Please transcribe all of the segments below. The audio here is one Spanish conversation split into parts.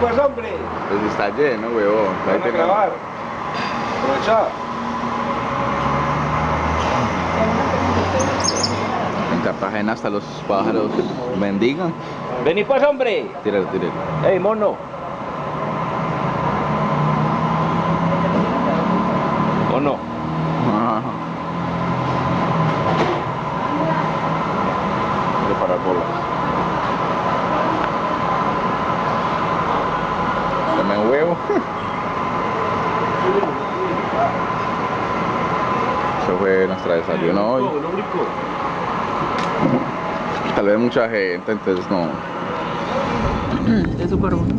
pues hombre. Pues está lleno, huevón. Ahí a grabar. Aprovecha. En Cartagena hasta los pájaros mendigan. Vení pues hombre. Tíralo, tíralo. Ey. Mono. Ajá. Preparar bolas. Dame un huevo. Eso fue nuestra desayuno hoy. Tal vez mucha gente, entonces no. Es súper bueno.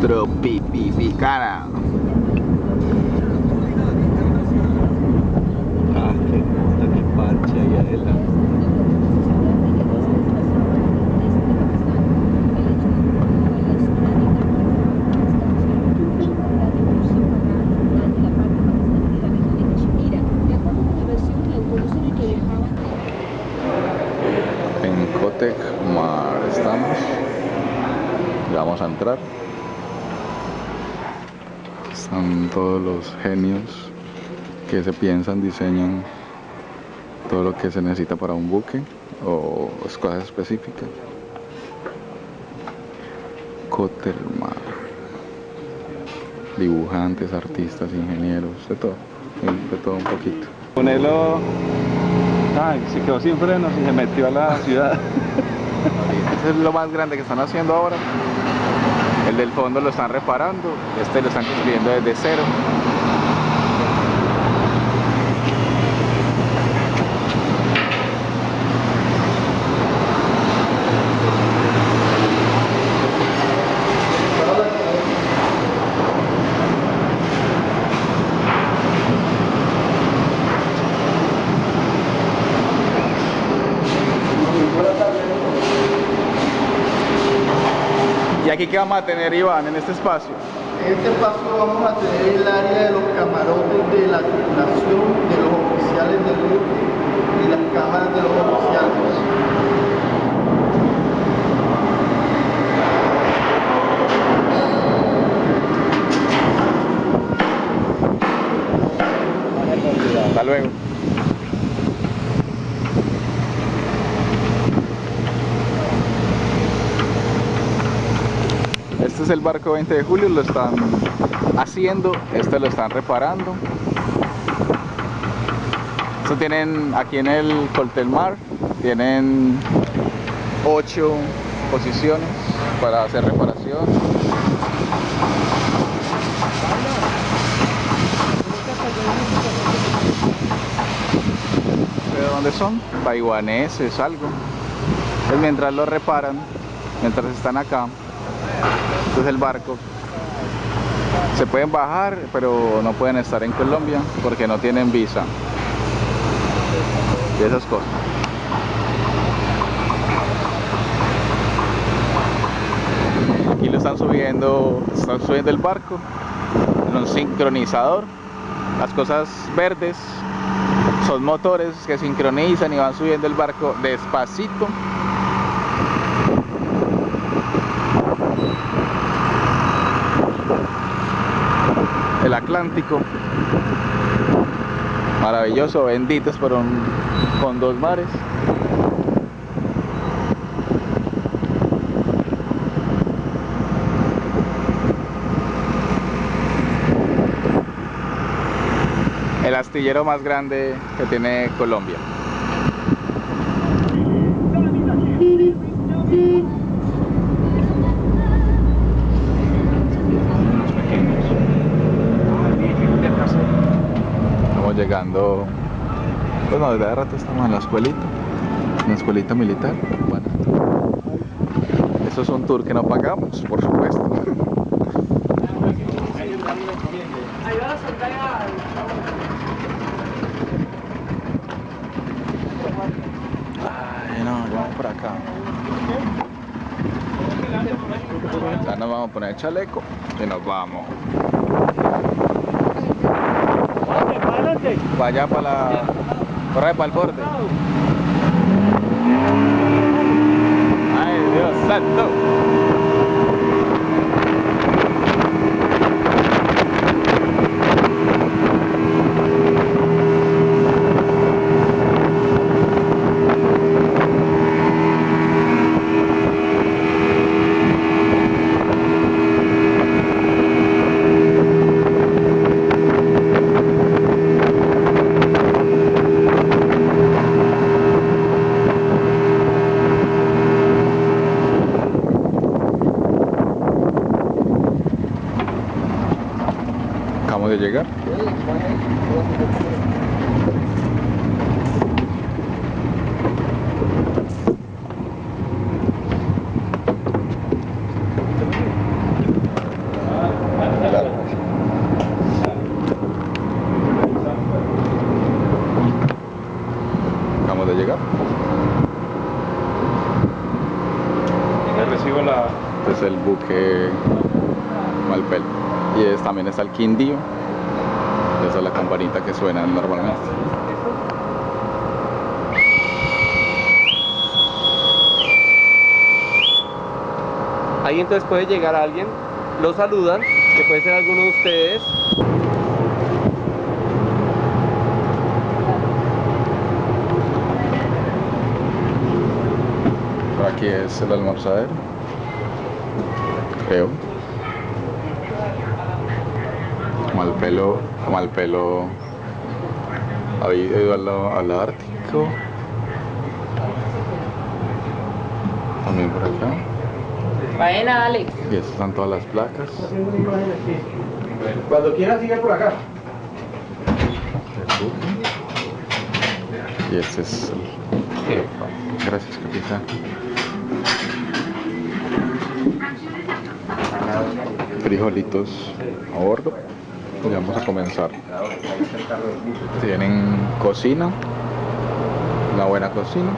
Tropipicana. Ah, qué puta, qué parche ahí adela. En Cotec Mar estamos. Ya vamos a entrar. Están todos los genios que se piensan, diseñan todo lo que se necesita para un buque o cosas específicas. Cotelmar. Dibujantes, artistas, ingenieros, de todo. De todo un poquito. Ponelo. Ay, se quedó sin frenos y se metió a la ciudad. Ese es lo más grande que están haciendo ahora. El del fondo lo están reparando, este lo están construyendo desde cero. ¿Y aquí qué vamos a tener, Iván, en este espacio? En este paso vamos a tener el área de los camarotes de la tripulación, de los oficiales del buque y las cámaras de los oficiales. Hasta luego. Este el barco 20 de julio, lo están haciendo, este lo están reparando. Esto tienen aquí en el Coltelmar, tienen ocho posiciones para hacer reparación. ¿De dónde son? Taiwaneses, algo. Mientras lo reparan, mientras están acá, este es el barco. Se pueden bajar, pero no pueden estar en Colombia porque no tienen visa. Y esas cosas. Aquí lo están subiendo, están subiendo el barco en un sincronizador. Las cosas verdes son motores que sincronizan y van subiendo el barco despacito. El Atlántico. Maravilloso, benditos un, con dos mares. El astillero más grande que tiene Colombia. Llegando, bueno, desde hace rato estamos en la escuelita, en la escuelita militar. Bueno, eso es un tour que no pagamos, por supuesto. Ay, no, vamos por acá. Ya nos vamos a poner chaleco y nos vamos. Vaya para la Corre para el borde. Ay, Dios santo. Acabamos de llegar. Acabamos de llegar. Le recibo la... Este es el buque Malpel. Y es, también está el Quindío. Esa es la campanita que suena normalmente. Ahí entonces puede llegar alguien, lo saludan, que puede ser alguno de ustedes. Aquí es el almorzadero. Creo. Malpelo, Malpelo había ido al, al Ártico. También por acá. Buena, Alex. Y estas están todas las placas. Cuando quiera sigue por acá. Y este es el... Gracias, capitán. Frijolitos a bordo. Y vamos a comenzar. Tienen cocina, una buena cocina.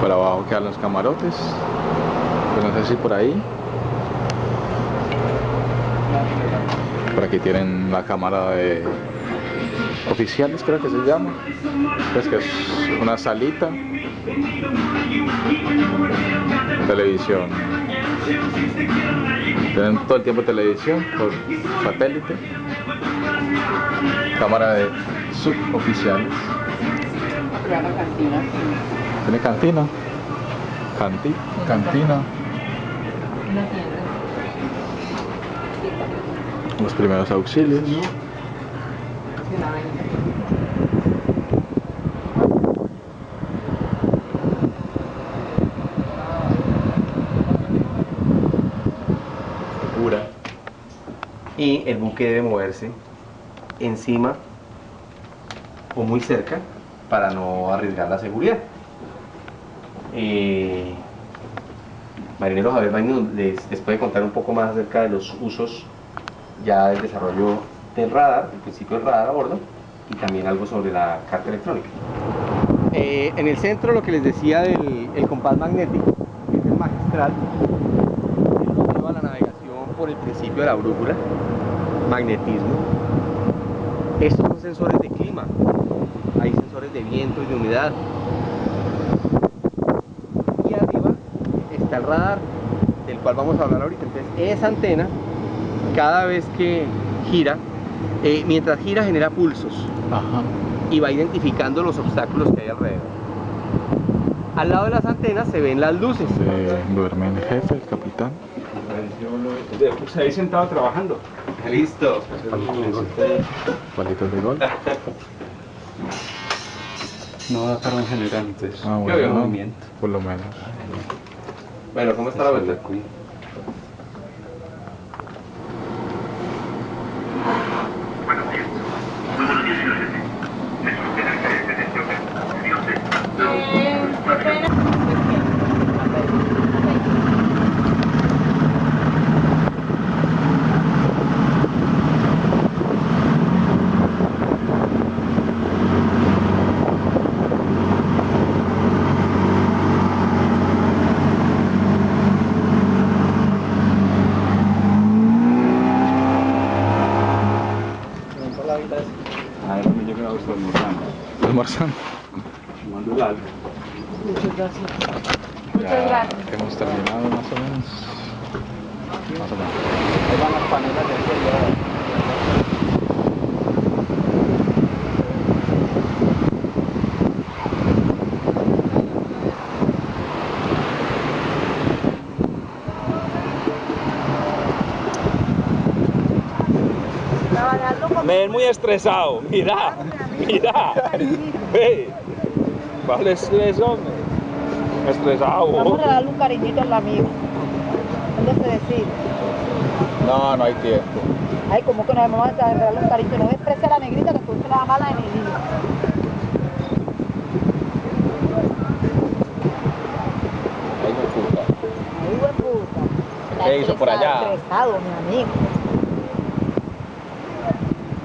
Por abajo quedan los camarotes. No sé si por ahí. Por aquí tienen la cámara de oficiales, creo que se llama. Pues que es una salita. Televisión. Tienen todo el tiempo televisión por satélite. Cámara de suboficiales. Tiene cantina. Canti, cantina. Los primeros auxilios. Y el buque debe moverse encima o muy cerca para no arriesgar la seguridad. Eh, Marinero Javier Baño les, puede contar un poco más acerca de los usos ya del desarrollo del radar, el principio del radar a bordo y también algo sobre la carta electrónica. Eh, en el centro lo que les decía del el compás magnético, que es el magistral, él nos lleva la navegación por el principio de la brújula, magnetismo. Estos son sensores de clima, hay sensores de viento y de humedad. Y arriba está el radar, del cual vamos a hablar ahorita. Entonces, esa antena, cada vez que gira, eh, mientras gira genera pulsos Ajá. y va identificando los obstáculos que hay alrededor. Al lado de las antenas se ven las luces. Se duerme el jefe, el capitán. Pues ahí sentado trabajando. Listo. Palitos de gol. No da carga en general, entonces. Ah, Yo movimiento. por lo menos. Bueno, ¿cómo está la vuelta? Eh, qué pena. A ver, donde yo creo que estoy almorzando. Almorzando. Tomando el algo. Muchas gracias. Ya gracias. hemos terminado más o menos. Más o menos. Ahí van las panelas de aquel Me ven muy estresado. Mira, mira. Ve. Vale estrés, hombre. Estresado. Vamos a darle un cariñito al amigo. Déjese decir. No, no hay tiempo. Ay, como que nos vamos a darle un cariño. No expresa a la negrita que entonces le da mala energía. Me puta. Ay, buen puta. ¿Qué hizo por allá? Estresado, mi amigo.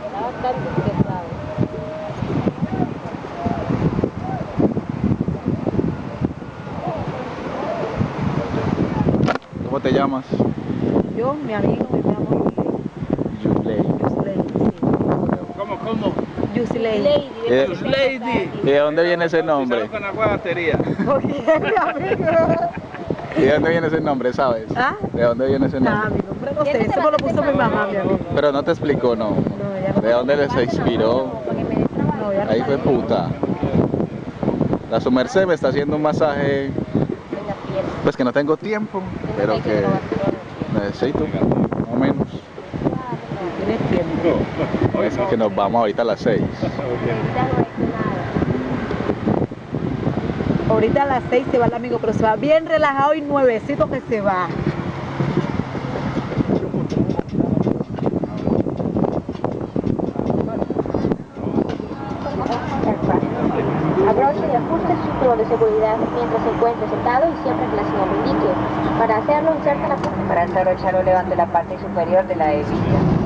Está bastante estresado. ¿Cómo te llamas? Yo, mi amigo, me llamo Yusley. Yusley. sí. ¿Cómo, cómo? Yusley. Eh, Lady. ¿Y de dónde viene ese nombre? Con agua batería. Oye, mi amigo. ¿Y de dónde viene ese nombre, sabes? ¿Ah? ¿De dónde viene ese Ah, nombre? mi nombre no sé, eso me lo puso mi mamá, mi amigo. Pero no te explicó, no. No, ¿De dónde les inspiró? No, Ahí fue puta. La su merced me está haciendo un masaje, pues que no tengo tiempo, pero que necesito, más o menos. Tienes tiempo. Es que nos vamos ahorita a las 6. Ahorita a las 6 se va el amigo, pero se va bien relajado y nuevecito que se va. Abroche y ajuste el cinturón de seguridad mientras se encuentre sentado y siempre que la señal indique. Para hacerlo, inserta la. Para desabrochar o levante la parte superior de la hebilla.